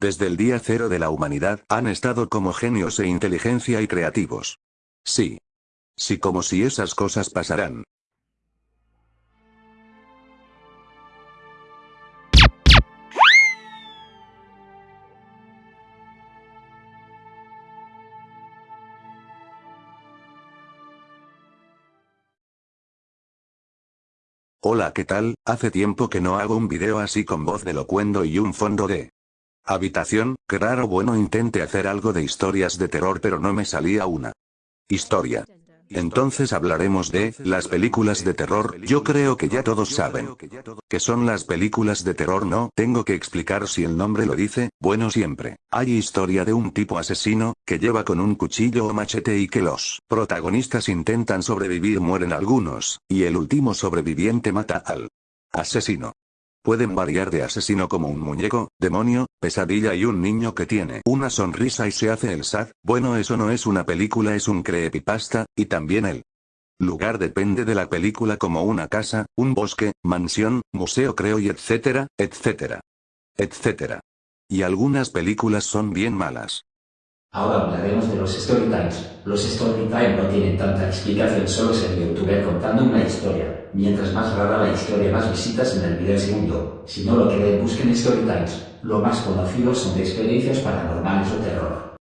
Desde el día cero de la humanidad han estado como genios e inteligencia y creativos. Sí. Sí como si esas cosas pasarán. Hola ¿qué tal? Hace tiempo que no hago un video así con voz de locuendo y un fondo de habitación, qué raro bueno intenté hacer algo de historias de terror pero no me salía una historia. Entonces hablaremos de las películas de terror, yo creo que ya todos saben que son las películas de terror no tengo que explicar si el nombre lo dice, bueno siempre, hay historia de un tipo asesino, que lleva con un cuchillo o machete y que los protagonistas intentan sobrevivir mueren algunos, y el último sobreviviente mata al asesino. Pueden variar de asesino como un muñeco, demonio, pesadilla y un niño que tiene una sonrisa y se hace el sad, bueno eso no es una película es un creepypasta, y también el lugar depende de la película como una casa, un bosque, mansión, museo creo y etcétera, etcétera. Etcétera. Y algunas películas son bien malas. Ahora hablaremos de los storytimes. Los storytime no tienen tanta explicación, solo es el youtuber contando una historia. Mientras más rara la historia, más visitas en el video segundo. Si no lo creen, busquen storytimes. Lo más conocidos son de experiencias paranormales o terror.